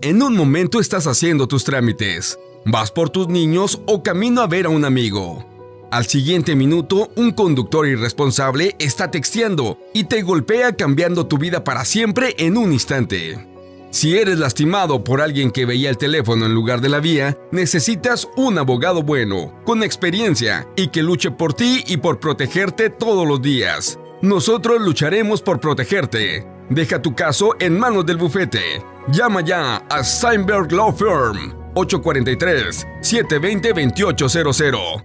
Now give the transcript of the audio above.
En un momento estás haciendo tus trámites, vas por tus niños o camino a ver a un amigo. Al siguiente minuto, un conductor irresponsable está texteando y te golpea cambiando tu vida para siempre en un instante. Si eres lastimado por alguien que veía el teléfono en lugar de la vía, necesitas un abogado bueno, con experiencia y que luche por ti y por protegerte todos los días. Nosotros lucharemos por protegerte. Deja tu caso en manos del bufete. Llama ya a Steinberg Law Firm 843 720 2800